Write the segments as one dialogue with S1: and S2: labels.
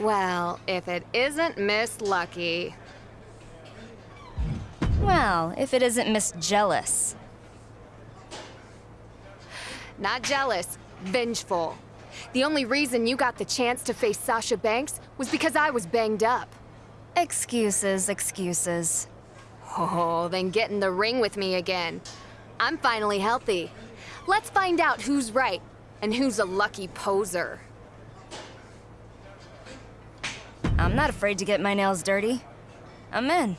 S1: Well, if it isn't Miss Lucky.
S2: Well, if it isn't Miss Jealous.
S1: Not jealous, vengeful. The only reason you got the chance to face Sasha Banks was because I was banged up.
S2: Excuses, excuses.
S1: Oh, then get in the ring with me again. I'm finally healthy. Let's find out who's right and who's a lucky poser.
S2: I'm not afraid to get my nails dirty. I'm in.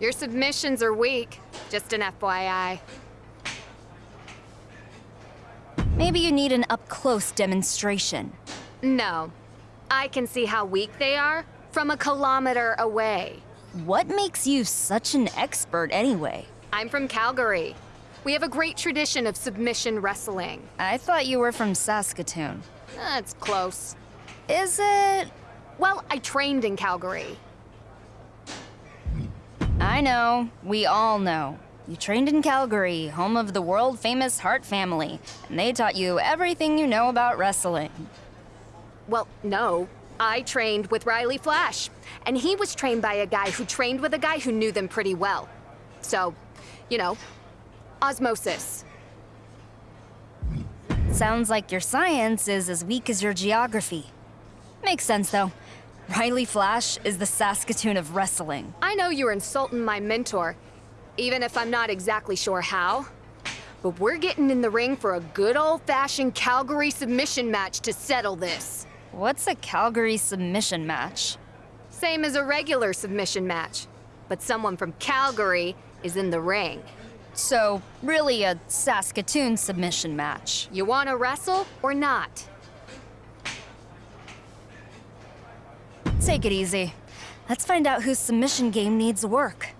S1: Your submissions are weak. Just an FYI.
S2: Maybe you need an up-close demonstration.
S1: No. I can see how weak they are from a kilometer away.
S2: What makes you such an expert anyway?
S1: I'm from Calgary. We have a great tradition of submission wrestling.
S2: I thought you were from Saskatoon.
S1: That's close.
S2: Is it?
S1: Well, I trained in Calgary.
S2: I know. We all know. You trained in Calgary, home of the world famous Hart family, and they taught you everything you know about wrestling.
S1: Well, no. I trained with Riley Flash, and he was trained by a guy who trained with a guy who knew them pretty well. So, you know, osmosis.
S2: Sounds like your science is as weak as your geography. Makes sense, though. Riley Flash is the Saskatoon of wrestling.
S1: I know you're insulting my mentor, even if I'm not exactly sure how. But we're getting in the ring for a good old-fashioned Calgary submission match to settle this.
S2: What's a Calgary submission match?
S1: Same as a regular submission match. But someone from Calgary is in the ring.
S2: So, really a Saskatoon submission match.
S1: You want to wrestle or not?
S2: Take it easy. Let's find out whose submission game needs work.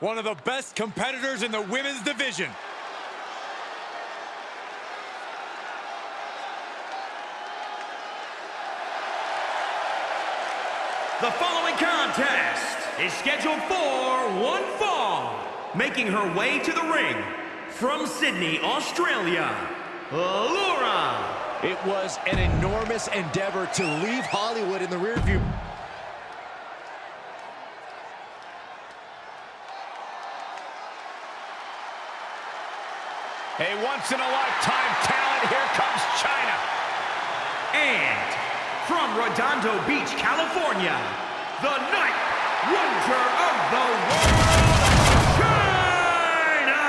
S3: One of the best competitors in the women's division.
S4: The following contest is scheduled for one fall. Making her way to the ring from Sydney, Australia, Laura.
S5: It was an enormous endeavor to leave Hollywood in the rearview.
S3: A once-in-a-lifetime talent, here comes Chyna.
S4: And from Redondo Beach, California, the Ninth Wonder of the World, Chyna!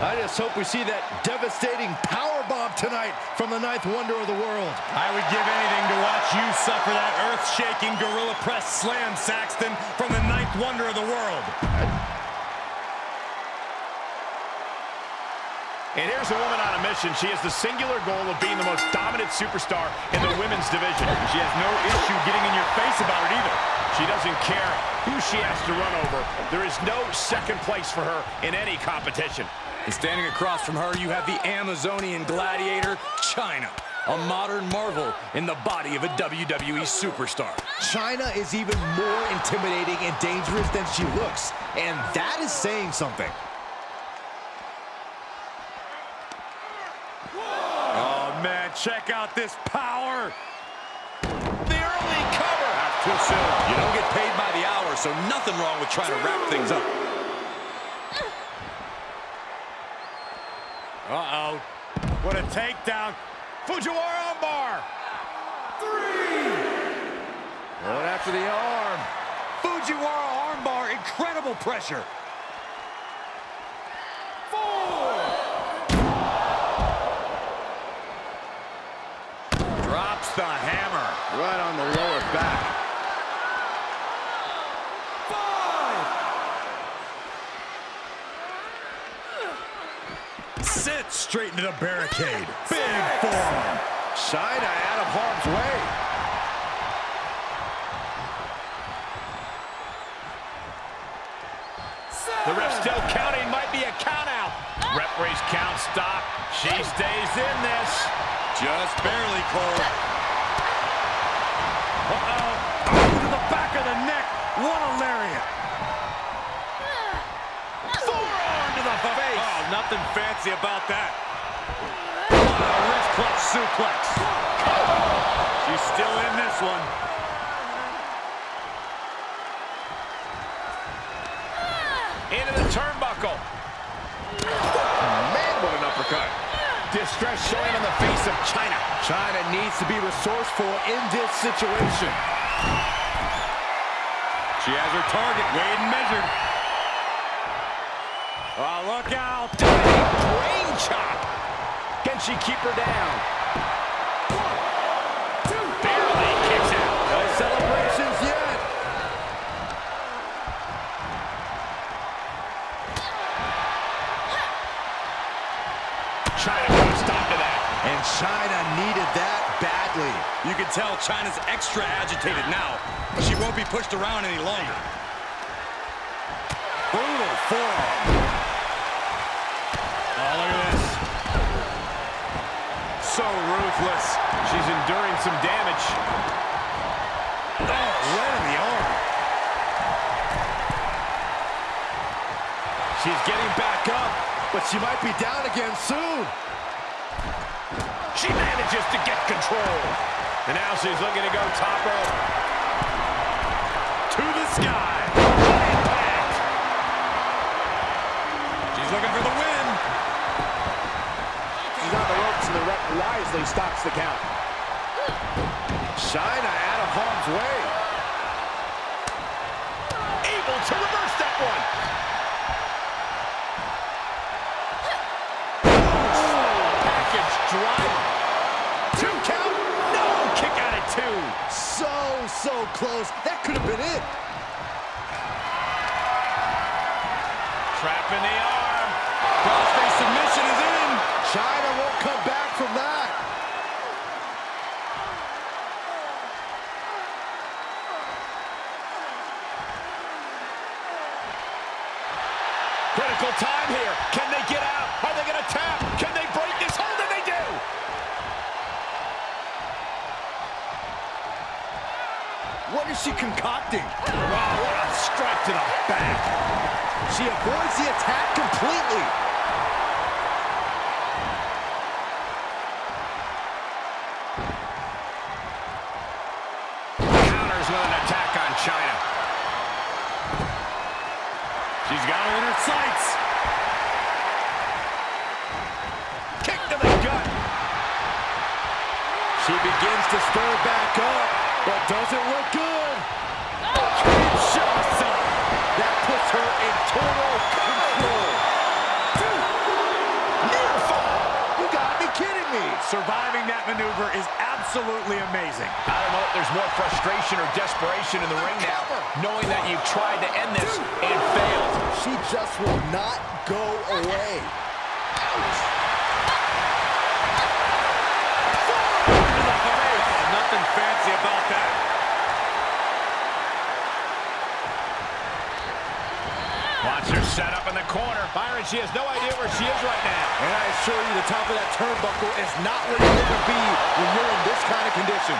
S5: I just hope we see that devastating power bomb tonight from the ninth wonder of the world.
S3: I would give anything to watch you suffer that earth-shaking gorilla press slam, Saxton, from the ninth wonder of the world.
S6: And here's a woman on a mission. She has the singular goal of being the most dominant superstar in the women's division. She has no issue getting in your face about it either. She doesn't care who she has to run over. There is no second place for her in any competition.
S3: And standing across from her, you have the Amazonian gladiator, Chyna. A modern marvel in the body of a WWE superstar.
S5: Chyna is even more intimidating and dangerous than she looks, and that is saying something.
S3: Oh, man, check out this power.
S6: The early cover.
S3: Not too soon. You don't get paid by the hour, so nothing wrong with trying to wrap things up. Uh-oh. What a takedown. Fujiwara armbar. Three.
S5: Going after the arm.
S3: Fujiwara armbar. Incredible pressure. The hammer.
S5: Right on the lower back.
S3: Sit straight into the barricade. Big forearm.
S5: Chyna out of harm's way.
S6: The ref still counting. Might be a count out. Referee's count stop. She stays in this.
S3: Just barely, Cole. Uh-oh. Oh, to the back of the neck. What a lariat.
S6: Forearm to the face.
S3: Oh, nothing fancy about that. Wrist clutch suplex. She's still in this one.
S6: Into the turnbuckle.
S5: Man, what an uppercut.
S6: Distress showing on the face of Chyna.
S5: Chyna needs to be resourceful in this situation.
S3: She has her target weighed and measured. Oh, look out.
S6: Brain chop. Can she keep her down? Barely kicks out.
S5: No celebrations yet.
S6: Chyna
S5: And Chyna needed that badly.
S3: You can tell Chyna's extra agitated now, she won't be pushed around any longer. Brutal forearm. Oh, look at this.
S6: So ruthless. She's enduring some damage.
S3: Oh, right in the arm.
S5: She's getting back up, but she might be down again soon.
S6: Manages to get control. And now she's looking to go top rope.
S3: To the sky. Impact. She's looking for the win.
S5: She's on the ropes, and the ref wisely stops the count. Chyna out of harm's way.
S6: Able to reverse that one. Package driver.
S5: Two count.
S6: No, kick out at two.
S5: So, so close. That could have been it.
S6: Trap in the arm.
S3: Crossface submission is in.
S5: Chyna won't come back from that. Go away.
S3: Nothing fancy about that.
S6: Watch her set up in the corner. Byron, she has no idea where she is right now.
S5: And I assure you, the top of that turnbuckle is not where you want to be when you're in this kind of condition.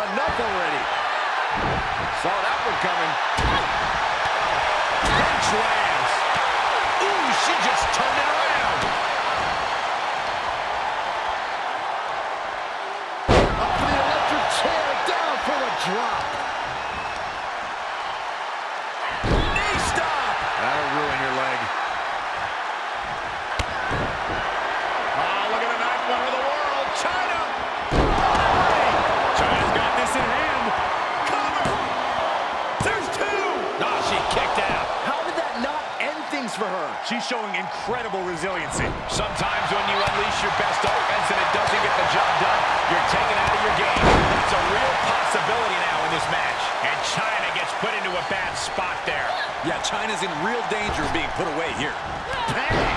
S5: Enough already.
S6: Saw that one coming. Lands. Ooh, she just turned it around.
S5: Up to the electric chair, down for a drop.
S3: Showing incredible resiliency.
S6: Sometimes when you unleash your best offense and it doesn't get the job done, you're taken out of your game. That's a real possibility now in this match. And Chyna gets put into a bad spot there.
S3: Yeah, Chyna's in real danger of being put away here.
S5: Real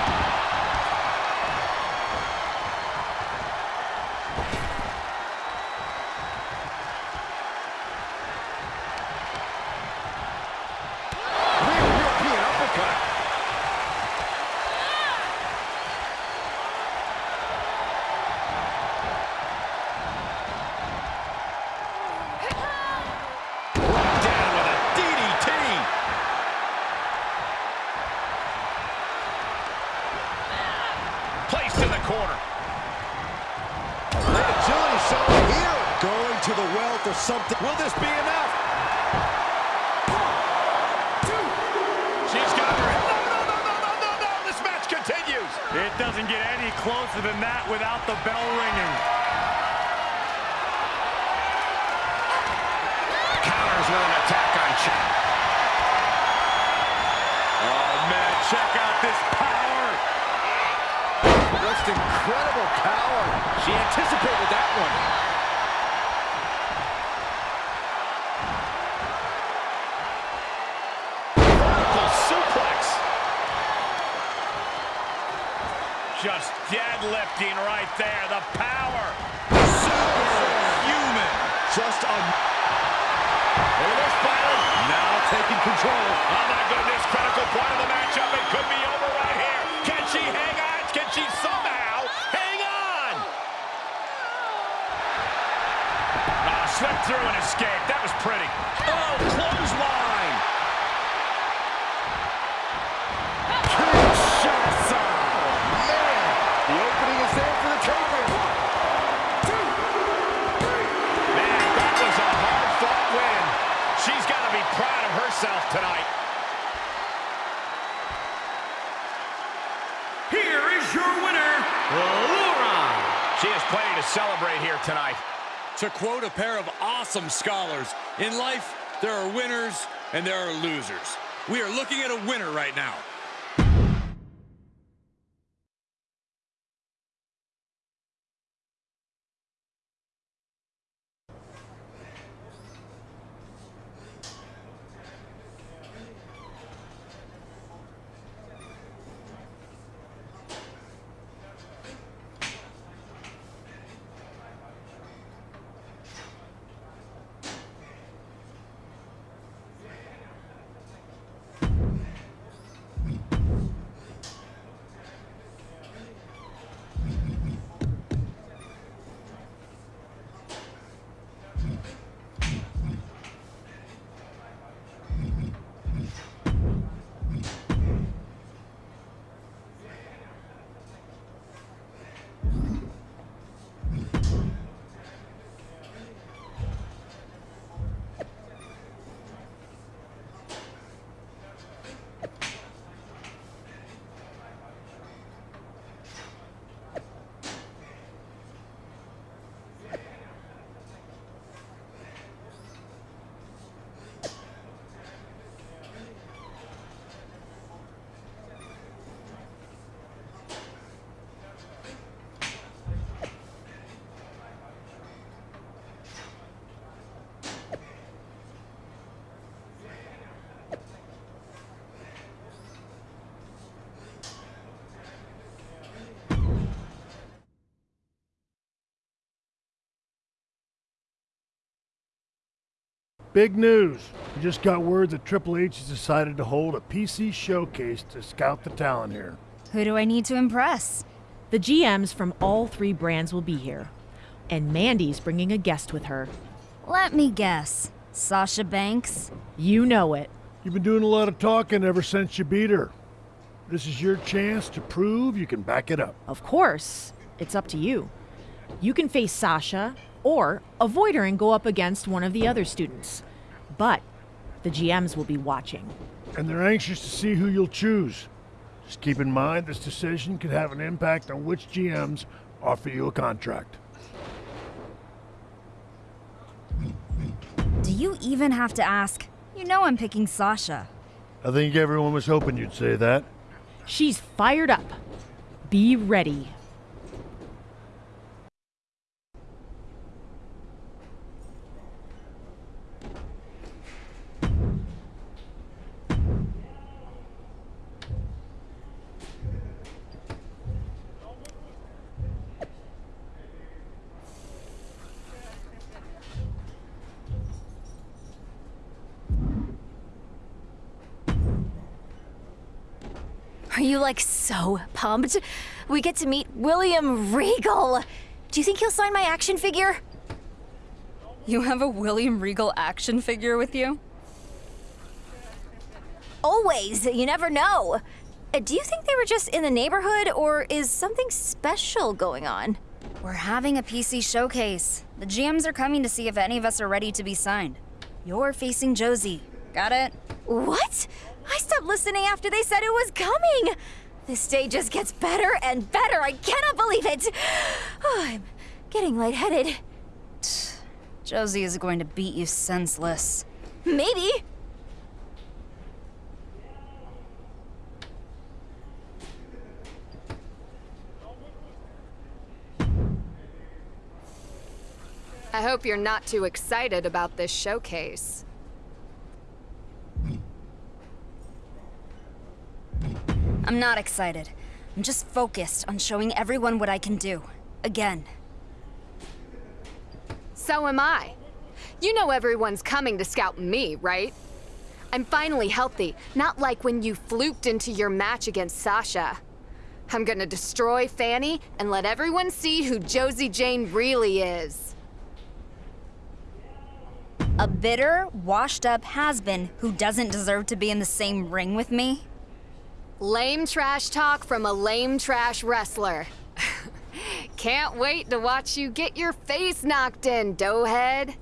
S5: Just
S6: deadlifting right there. The power.
S3: Superhuman.
S5: Just a...
S6: Look at this, Byron.
S5: Now taking control.
S6: Oh, my goodness. Critical point of the matchup. It could be over right here. Can she hang on? Can she somehow hang on? Ah, slipped through and escaped. That was pretty. Oh, clothesline. Celebrate here tonight.
S3: To quote a pair of awesome scholars, in life, there are winners and there are losers. We are looking at a winner right now.
S7: Big news. We just got word that Triple H has decided to hold a PC showcase to scout the talent here.
S2: Who do I need to impress?
S8: The GMs from all three brands will be here. And Mandy's bringing a guest with her.
S2: Let me guess. Sasha Banks?
S8: You know it.
S7: You've been doing a lot of talking ever since you beat her. This is your chance to prove you can back it up.
S8: Of course, it's up to you. You can face Sasha or avoid her and go up against one of the other students. But the GMs will be watching.
S7: And they're anxious to see who you'll choose. Just keep in mind this decision could have an impact on which GMs offer you a contract.
S2: Do you even have to ask? You know I'm picking Sasha.
S7: I think everyone was hoping you'd say that.
S8: She's fired up. Be ready.
S9: You like so pumped? We get to meet William Regal. Do you think he'll sign my action figure?
S2: You have a William Regal action figure with you?
S9: Always. You never know. Uh, Do you think they were just in the neighborhood, or is something special going on?
S2: We're having a PC showcase. The GMs are coming to see if any of us are ready to be signed. You're facing Josie. Got it?
S9: What? I stopped listening after they said it was coming. This day just gets better and better. I cannot believe it. Oh, I'm getting lightheaded.
S2: Josie is going to beat you senseless.
S9: Maybe.
S1: I hope you're not too excited about this showcase.
S2: I'm not excited. I'm just focused on showing everyone what I can do. Again.
S1: So am I. You know everyone's coming to scout me, right? I'm finally healthy, not like when you fluked into your match against Sasha. I'm gonna destroy Fanny and let everyone see who Josie Jane really is.
S2: A bitter, washed up has been who doesn't deserve to be in the same ring with me?
S1: Lame trash talk from a lame trash wrestler. Can't wait to watch you get your face knocked in, doughhead.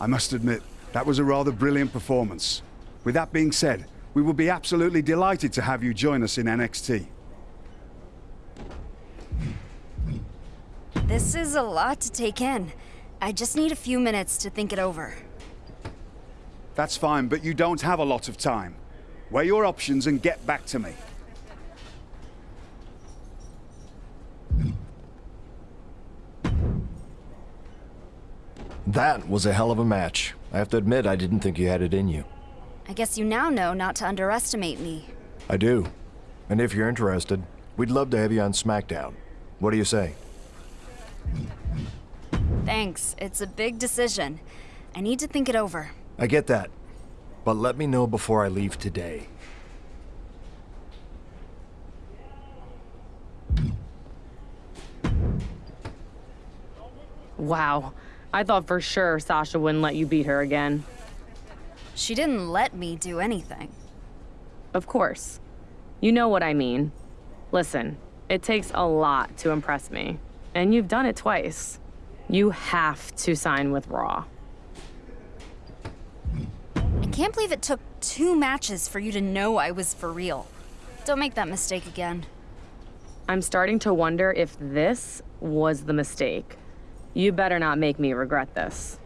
S10: I must admit, that was a rather brilliant performance. With that being said, we will be absolutely delighted to have you join us in NXT.
S2: This is a lot to take in. I just need a few minutes to think it over.
S10: That's fine, but you don't have a lot of time. Weigh your options and get back to me.
S11: That was a hell of a match. I have to admit, I didn't think you had it in you.
S2: I guess you now know not to underestimate me.
S11: I do. And if you're interested, we'd love to have you on SmackDown. What do you say?
S2: Thanks. It's a big decision. I need to think it over.
S11: I get that. But let me know before I leave today.
S12: Wow. I thought for sure Sasha wouldn't let you beat her again.
S2: She didn't let me do anything.
S12: Of course. You know what I mean. Listen, it takes a lot to impress me. And you've done it twice. You have to sign with Raw.
S2: I can't believe it took two matches for you to know I was for real. Don't make that mistake again.
S12: I'm starting to wonder if this was the mistake. You better not make me regret this.